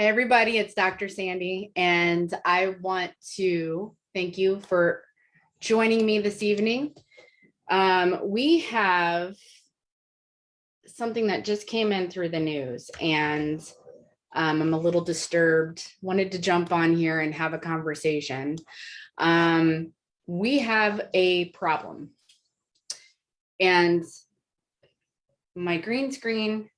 Hey, everybody, it's Dr. Sandy, and I want to thank you for joining me this evening. Um, we have something that just came in through the news and um, I'm a little disturbed, wanted to jump on here and have a conversation. Um, we have a problem. And my green screen,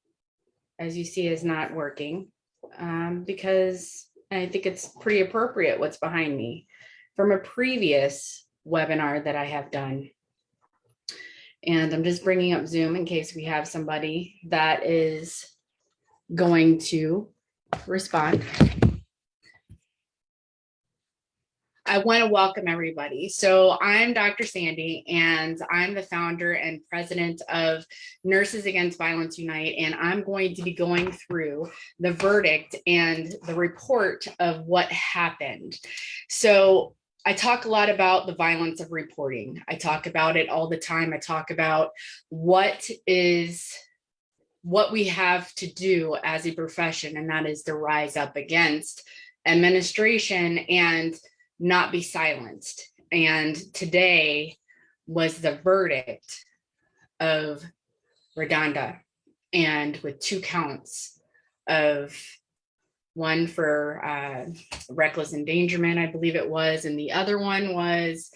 as you see, is not working um, because I think it's pretty appropriate what's behind me from a previous webinar that I have done. And I'm just bringing up Zoom in case we have somebody that is going to respond. I want to welcome everybody. So I'm Dr. Sandy and I'm the founder and president of Nurses Against Violence Unite. And I'm going to be going through the verdict and the report of what happened. So I talk a lot about the violence of reporting. I talk about it all the time. I talk about what is what we have to do as a profession, and that is to rise up against administration and not be silenced. And today was the verdict of RaDonda and with two counts of one for uh, reckless endangerment, I believe it was, and the other one was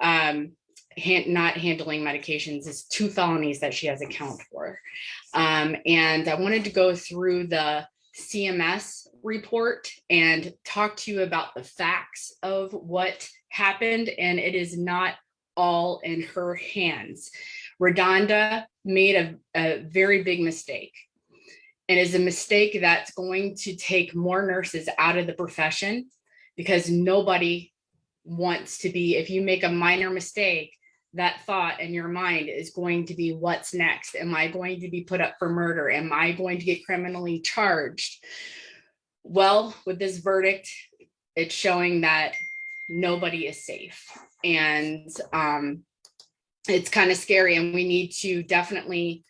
um, hand, not handling medications is two felonies that she has account for. Um, and I wanted to go through the CMS report and talk to you about the facts of what happened and it is not all in her hands. RaDonda made a, a very big mistake and is a mistake that's going to take more nurses out of the profession because nobody wants to be, if you make a minor mistake, that thought in your mind is going to be what's next? Am I going to be put up for murder? Am I going to get criminally charged? Well, with this verdict, it's showing that nobody is safe. And um, it's kind of scary and we need to definitely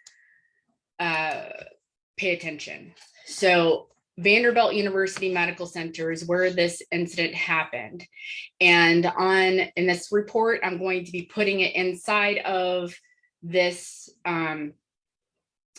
uh, pay attention. So Vanderbilt University Medical Center is where this incident happened. And on in this report, I'm going to be putting it inside of this um,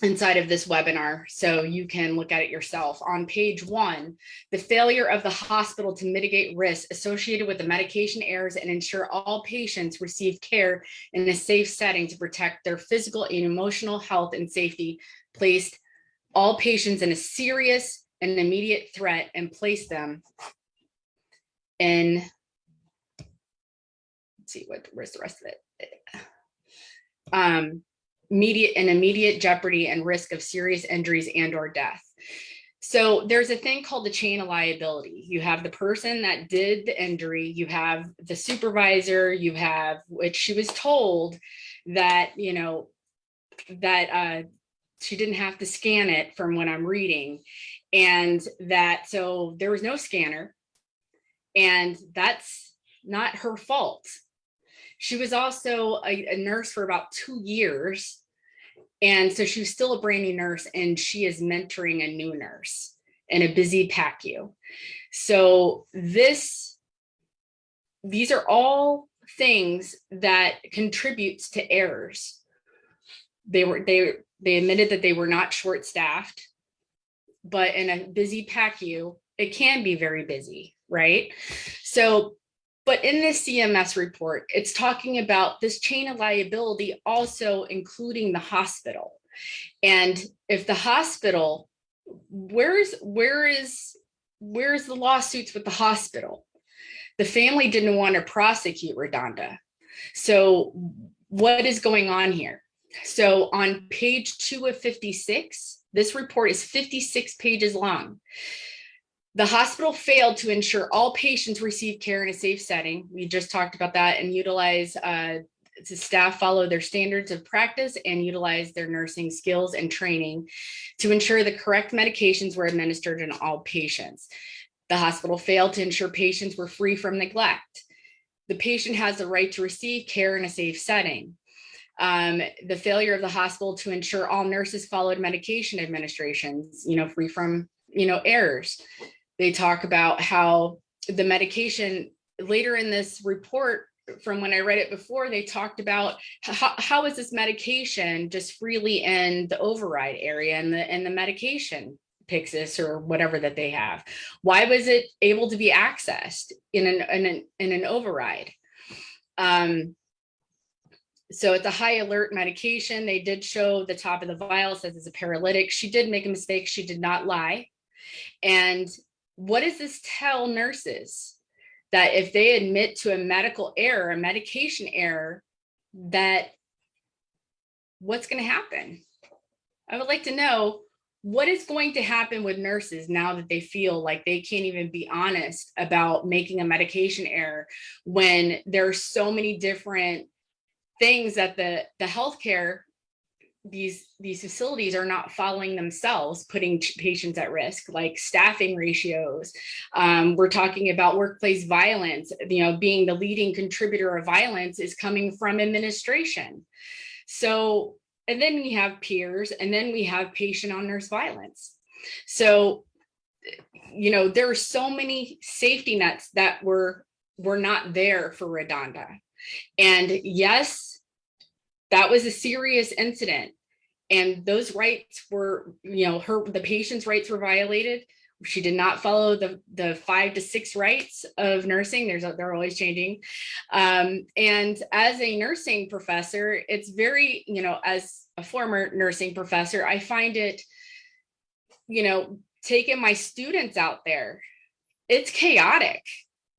inside of this webinar so you can look at it yourself. On page one, the failure of the hospital to mitigate risks associated with the medication errors and ensure all patients receive care in a safe setting to protect their physical and emotional health and safety placed all patients in a serious and immediate threat and place them in, let's see what, where's the rest of it? Um, immediate and immediate jeopardy and risk of serious injuries and or death. So there's a thing called the chain of liability. You have the person that did the injury, you have the supervisor, you have, which she was told that, you know, that uh, she didn't have to scan it from what I'm reading. And that, so there was no scanner and that's not her fault. She was also a, a nurse for about two years. And so she was still a brand new nurse and she is mentoring a new nurse in a busy PACU. So this, these are all things that contributes to errors. They were, they, they admitted that they were not short staffed, but in a busy PACU, it can be very busy, right? So but in this CMS report, it's talking about this chain of liability also including the hospital. And if the hospital, where's where is where's the lawsuits with the hospital? The family didn't want to prosecute RaDonda. So what is going on here? So on page two of 56, this report is 56 pages long. The hospital failed to ensure all patients receive care in a safe setting. We just talked about that and utilize uh, to staff follow their standards of practice and utilize their nursing skills and training to ensure the correct medications were administered in all patients. The hospital failed to ensure patients were free from neglect. The patient has the right to receive care in a safe setting. Um, the failure of the hospital to ensure all nurses followed medication administrations, you know, free from you know, errors. They talk about how the medication later in this report from when I read it before, they talked about how, how is this medication just freely in the override area and the, and the medication Pyxis or whatever that they have. Why was it able to be accessed in an, in an, in an override? Um, so it's a high alert medication. They did show the top of the vial says it's a paralytic. She did make a mistake. She did not lie. And what does this tell nurses? That if they admit to a medical error, a medication error, that what's going to happen? I would like to know what is going to happen with nurses now that they feel like they can't even be honest about making a medication error when there are so many different things that the the healthcare these these facilities are not following themselves putting patients at risk like staffing ratios. Um, we're talking about workplace violence you know being the leading contributor of violence is coming from administration. So and then we have peers and then we have patient on nurse violence. So you know there are so many safety nets that were were not there for RaDonda. And yes that was a serious incident. And those rights were you know her the patient's rights were violated. She did not follow the the five to six rights of nursing. There's they're always changing. Um, and as a nursing professor it's very you know as a former nursing professor i find it you know taking my students out there it's chaotic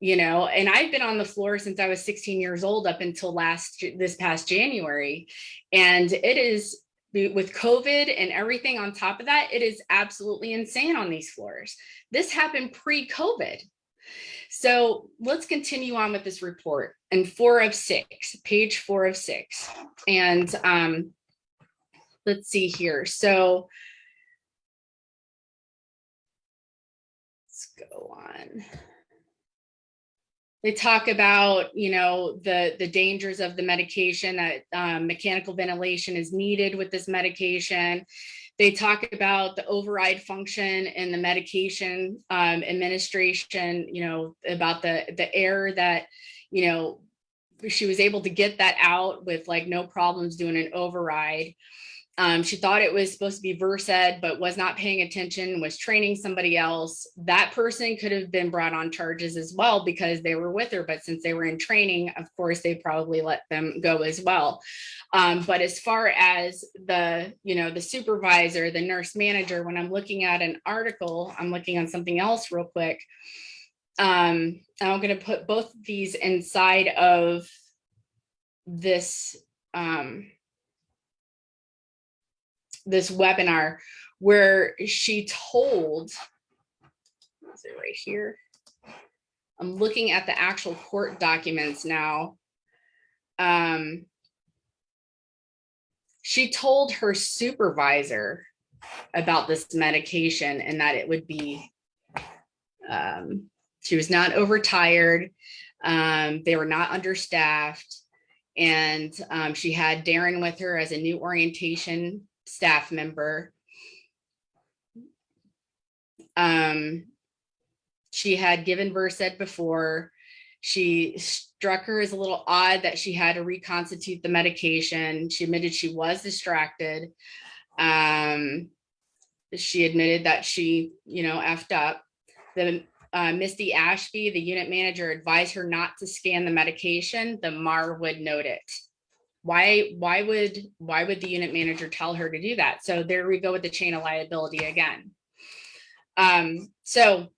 you know and i've been on the floor since i was 16 years old up until last this past january and it is with COVID and everything on top of that, it is absolutely insane on these floors. This happened pre-COVID. So let's continue on with this report and four of six, page four of six. And um, let's see here. So let's go on they talk about you know the the dangers of the medication that um, mechanical ventilation is needed with this medication. They talk about the override function and the medication um, administration you know about the the error that you know she was able to get that out with like no problems doing an override um, she thought it was supposed to be Versed, but was not paying attention, was training somebody else. That person could have been brought on charges as well because they were with her. But since they were in training, of course, they probably let them go as well. Um, but as far as the, you know, the supervisor, the nurse manager, when I'm looking at an article, I'm looking on something else real quick. Um, I'm going to put both of these inside of this um, this webinar where she told, is it right here? I'm looking at the actual court documents now. Um, she told her supervisor about this medication and that it would be, um, she was not overtired. Um, they were not understaffed. And um, she had Darren with her as a new orientation staff member. Um, she had given Versed before. She struck her as a little odd that she had to reconstitute the medication. She admitted she was distracted. Um, she admitted that she, you know, effed up. The uh, Misty Ashby, the unit manager, advised her not to scan the medication. The MAR would note it why why would why would the unit manager tell her to do that? So there we go with the chain of liability again. Um so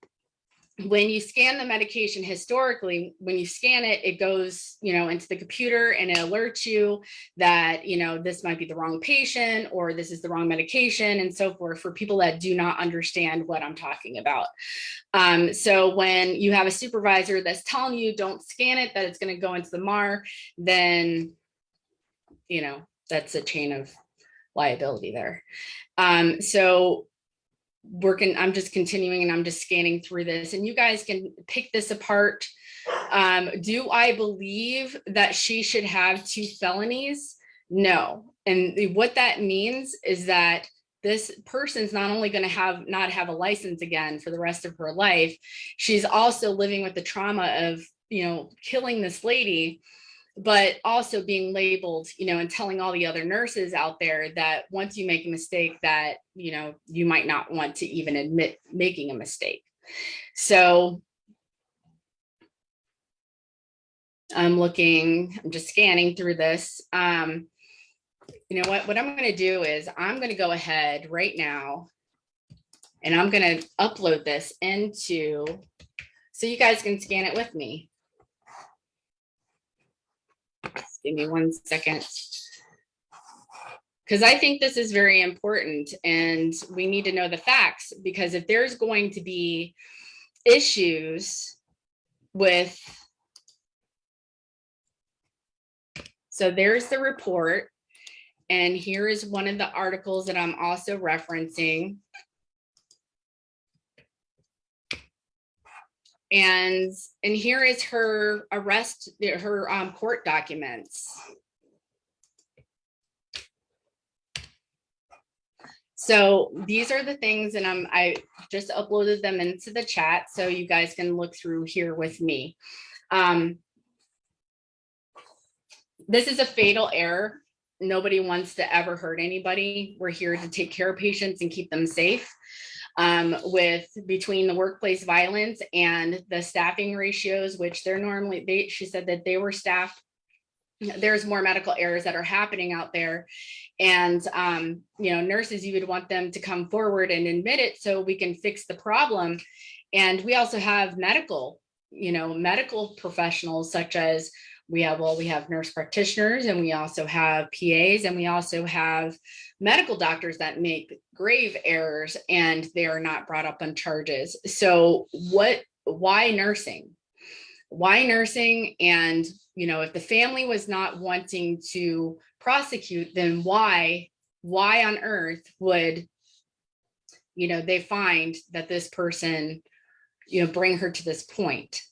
when you scan the medication historically when you scan it it goes you know into the computer and it alerts you that you know this might be the wrong patient or this is the wrong medication and so forth for people that do not understand what i'm talking about. Um, so when you have a supervisor that's telling you don't scan it that it's going to go into the mar then you know, that's a chain of liability there. Um, so working, I'm just continuing and I'm just scanning through this and you guys can pick this apart. Um, do I believe that she should have two felonies? No. And what that means is that this person's not only going to have not have a license again for the rest of her life, she's also living with the trauma of, you know, killing this lady, but also being labeled, you know, and telling all the other nurses out there that once you make a mistake that, you know, you might not want to even admit making a mistake. So I'm looking, I'm just scanning through this. Um, you know what, what I'm going to do is I'm going to go ahead right now and I'm going to upload this into, so you guys can scan it with me. Just give me one second. Because I think this is very important and we need to know the facts because if there's going to be issues with So there's the report. And here is one of the articles that I'm also referencing. And, and here is her arrest, her um, court documents. So these are the things and I'm, I just uploaded them into the chat so you guys can look through here with me. Um, this is a fatal error. Nobody wants to ever hurt anybody. We're here to take care of patients and keep them safe. Um, with between the workplace violence and the staffing ratios, which they're normally, they, she said that they were staffed there's more medical errors that are happening out there. And um, you know nurses you would want them to come forward and admit it so we can fix the problem. And we also have medical you know medical professionals such as we have, well, we have nurse practitioners and we also have PAs and we also have medical doctors that make grave errors and they are not brought up on charges. So what, why nursing? Why nursing? And, you know, if the family was not wanting to prosecute, then why, why on earth would, you know, they find that this person, you know, bring her to this point?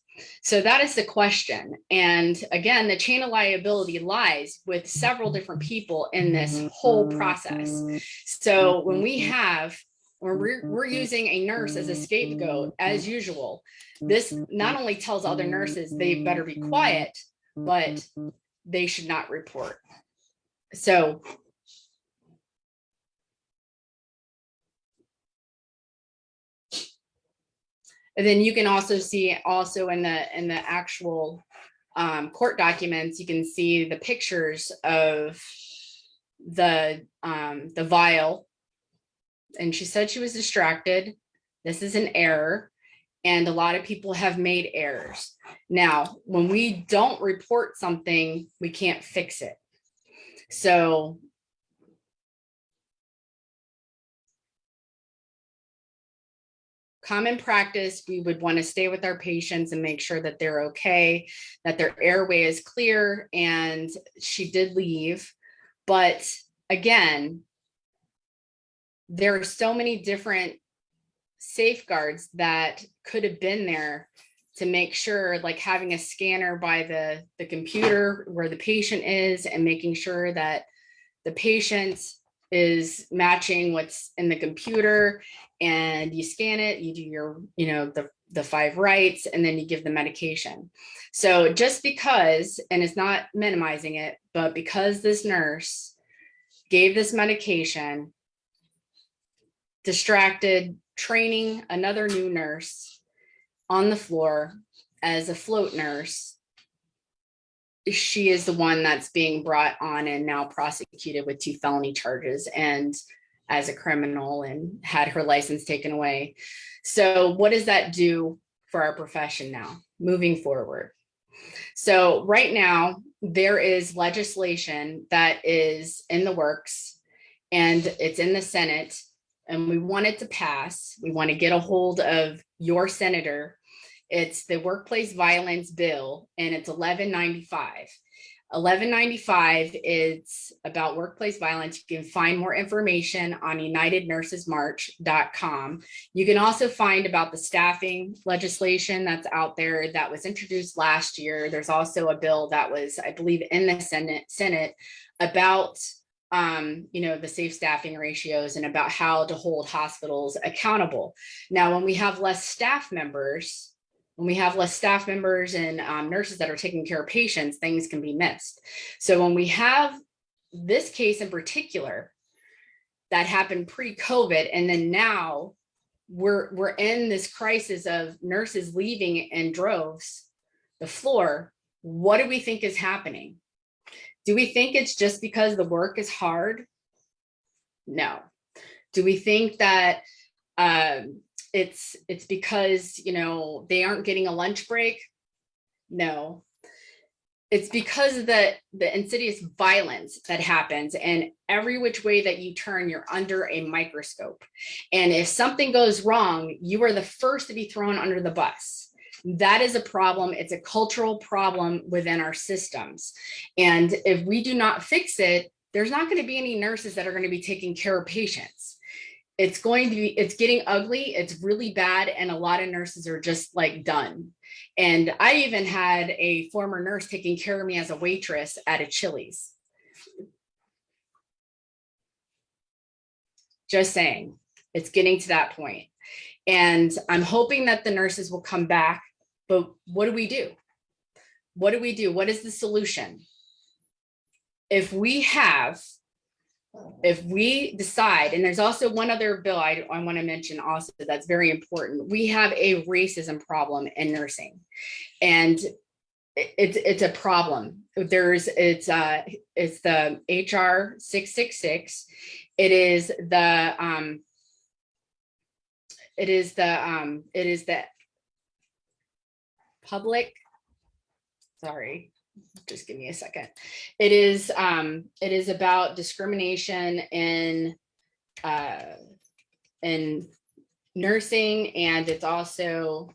So that is the question. And again, the chain of liability lies with several different people in this whole process. So when we have when we're, we're using a nurse as a scapegoat, as usual, this not only tells other nurses they better be quiet, but they should not report. So And then you can also see also in the in the actual um, court documents, you can see the pictures of the um, the vial. And she said she was distracted. This is an error. And a lot of people have made errors. Now, when we don't report something, we can't fix it. So common practice, we would want to stay with our patients and make sure that they're okay, that their airway is clear. And she did leave. But again, there are so many different safeguards that could have been there to make sure like having a scanner by the the computer where the patient is and making sure that the patient is matching what's in the computer and you scan it, you do your, you know, the, the five rights, and then you give the medication. So just because, and it's not minimizing it, but because this nurse gave this medication, distracted, training another new nurse on the floor as a float nurse, she is the one that's being brought on and now prosecuted with two felony charges and as a criminal and had her license taken away. So what does that do for our profession now moving forward? So right now there is legislation that is in the works and it's in the Senate and we want it to pass. We want to get a hold of your senator it's the workplace violence bill and it's 1195. 1195 is about workplace violence. You can find more information on unitednursesmarch.com. You can also find about the staffing legislation that's out there that was introduced last year. There's also a bill that was, I believe, in the Senate, Senate about um, you know, the safe staffing ratios and about how to hold hospitals accountable. Now, when we have less staff members, when we have less staff members and um, nurses that are taking care of patients, things can be missed. So when we have this case in particular that happened pre-COVID, and then now we're we're in this crisis of nurses leaving in droves the floor. What do we think is happening? Do we think it's just because the work is hard? No. Do we think that um, it's it's because you know they aren't getting a lunch break? No. It's because of the the insidious violence that happens and every which way that you turn, you're under a microscope. And if something goes wrong, you are the first to be thrown under the bus that is a problem. It's a cultural problem within our systems. And if we do not fix it, there's not going to be any nurses that are going to be taking care of patients. It's going to be, it's getting ugly. It's really bad. And a lot of nurses are just like done. And I even had a former nurse taking care of me as a waitress at a Chili's. Just saying, it's getting to that. And I'm hoping that the nurses will come back but what do we do? What do we do? What is the solution? If we have, if we decide, and there's also one other bill I, I want to mention also that's very important. We have a racism problem in nursing and it's it's a problem. There's it's uh it's the HR 666. It is the um it is the um it is the public, sorry, just give me a second. It is, um, it is about discrimination in, uh, in nursing and it's also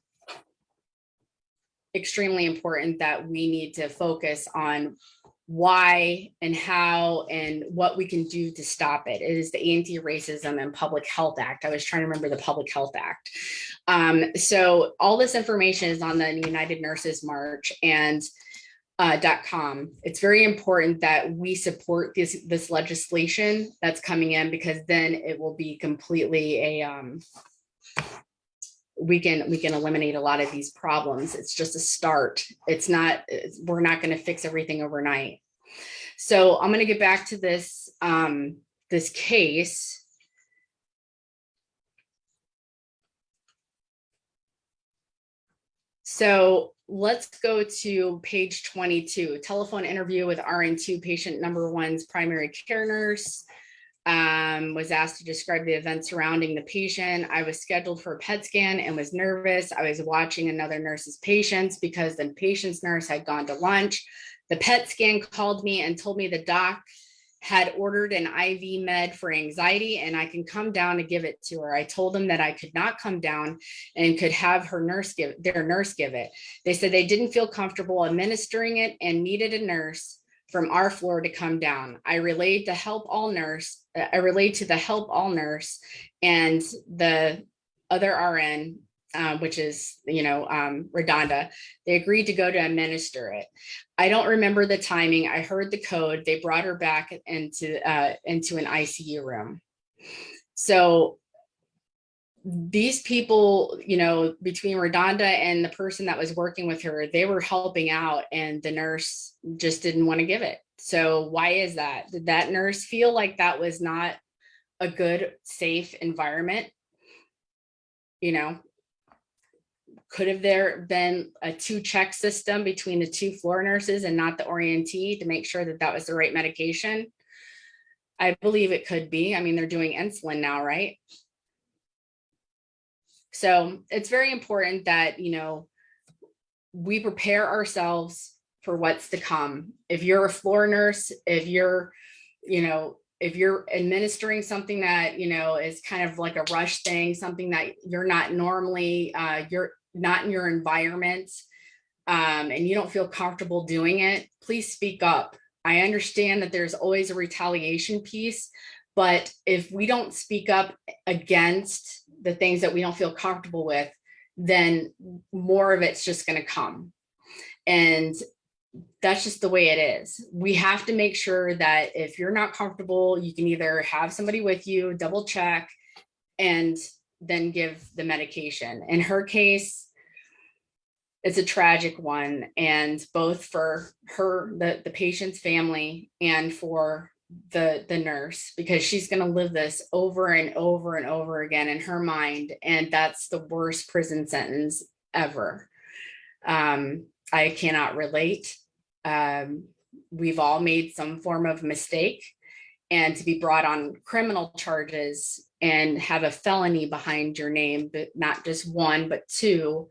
extremely important that we need to focus on why and how and what we can do to stop it. It is the Anti-Racism and Public Health Act. I was trying to remember the Public Health Act. Um, so all this information is on the United Nurses March and uh, .com. It's very important that we support this this legislation that's coming in because then it will be completely a um, we can we can eliminate a lot of these problems. It's just a start. It's not it's, we're not going to fix everything overnight. So I'm going to get back to this um, this case. So let's go to page 22, telephone interview with RN2 patient number one's primary care nurse um, was asked to describe the events surrounding the patient. I was scheduled for a PET scan and was nervous. I was watching another nurse's patients because the patient's nurse had gone to lunch. The PET scan called me and told me the doc had ordered an IV med for anxiety and I can come down and give it to her. I told them that I could not come down and could have her nurse give their nurse give it. They said they didn't feel comfortable administering it and needed a nurse from our floor to come down. I relayed to help all nurse, uh, I relayed to the help all nurse and the other RN, uh, which is, you know, um, RaDonda, they agreed to go to administer it. I don't remember the timing. I heard the code. They brought her back into, uh, into an ICU room. So these people, you know, between RaDonda and the person that was working with her, they were helping out and the nurse just didn't want to give it. So why is that? Did that nurse feel like that was not a good, safe environment? You know, could have there been a two check system between the two floor nurses and not the orientee to make sure that that was the right medication? I believe it could be. I mean, they're doing insulin now, right? So it's very important that, you know, we prepare ourselves for what's to come. If you're a floor nurse, if you're, you know, if you're administering something that, you know, is kind of like a rush thing, something that you're not normally, uh, you're not in your environment, um, and you don't feel comfortable doing it, please speak up. I understand that there's always a retaliation piece, but if we don't speak up against the things that we don't feel comfortable with, then more of it's just going to come. And that's just the way it is. We have to make sure that if you're not comfortable, you can either have somebody with you, double check, and then give the medication. In her case, it's a tragic one and both for her, the, the patient's family and for the, the nurse, because she's gonna live this over and over and over again in her mind. And that's the worst prison sentence ever. Um, I cannot relate. Um, we've all made some form of mistake and to be brought on criminal charges and have a felony behind your name, but not just one, but two.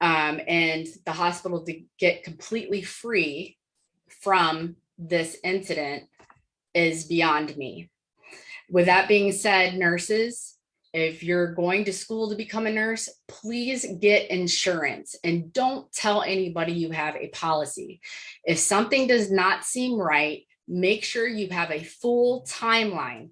Um, and the hospital to get completely free from this incident is beyond me. With that being said, nurses, if you're going to school to become a nurse, please get insurance and don't tell anybody you have a policy. If something does not seem right, make sure you have a full timeline,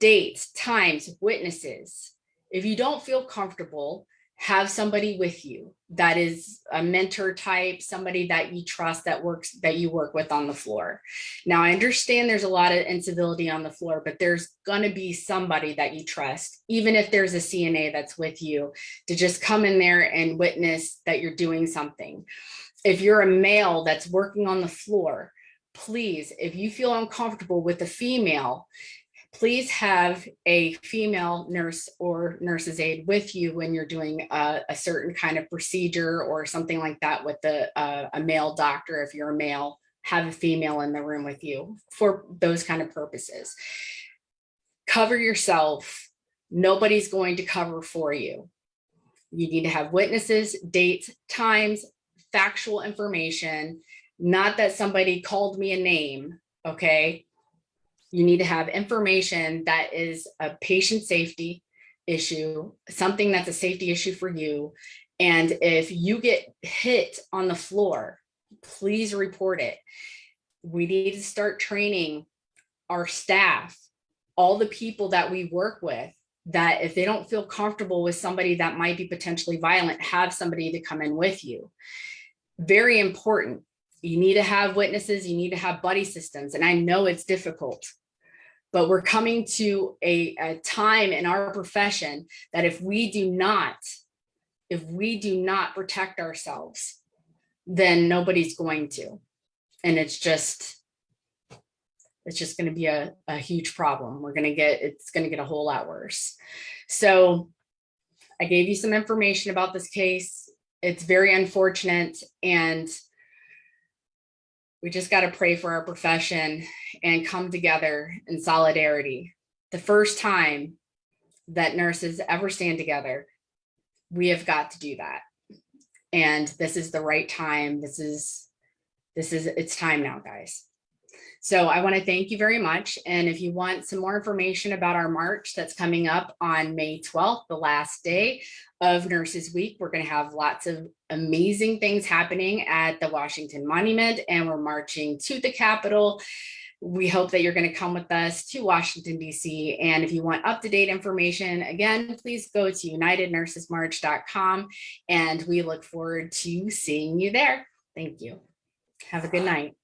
dates, times, witnesses. If you don't feel comfortable, have somebody with you that is a mentor type, somebody that you trust that works, that you work with on the floor. Now, I understand there's a lot of incivility on the floor, but there's gonna be somebody that you trust, even if there's a CNA that's with you, to just come in there and witness that you're doing something. If you're a male that's working on the floor, please, if you feel uncomfortable with a female, please have a female nurse or nurse's aide with you when you're doing a, a certain kind of procedure or something like that with the, uh, a male doctor. If you're a male, have a female in the room with you for those kind of purposes. Cover yourself. Nobody's going to cover for you. You need to have witnesses, dates, times, factual information, not that somebody called me a name, okay? You need to have information that is a patient safety issue, something that's a safety issue for you. And if you get hit on the floor, please report it. We need to start training our staff, all the people that we work with, that if they don't feel comfortable with somebody that might be potentially violent, have somebody to come in with you. Very important. You need to have witnesses, you need to have buddy systems. And I know it's difficult but we're coming to a, a time in our profession that if we do not, if we do not protect ourselves, then nobody's going to. And it's just, it's just going to be a, a huge problem. We're going to get, it's going to get a whole lot worse. So I gave you some information about this case. It's very unfortunate and we just got to pray for our profession and come together in solidarity. The first time that nurses ever stand together, we have got to do that. And this is the right time. This is, this is, it's time now, guys. So I want to thank you very much. And if you want some more information about our March that's coming up on May 12th, the last day of Nurses Week, we're going to have lots of amazing things happening at the Washington Monument and we're marching to the Capitol. We hope that you're going to come with us to Washington, D.C. And if you want up-to-date information, again, please go to unitednursesmarch.com and we look forward to seeing you there. Thank you. Have a good night.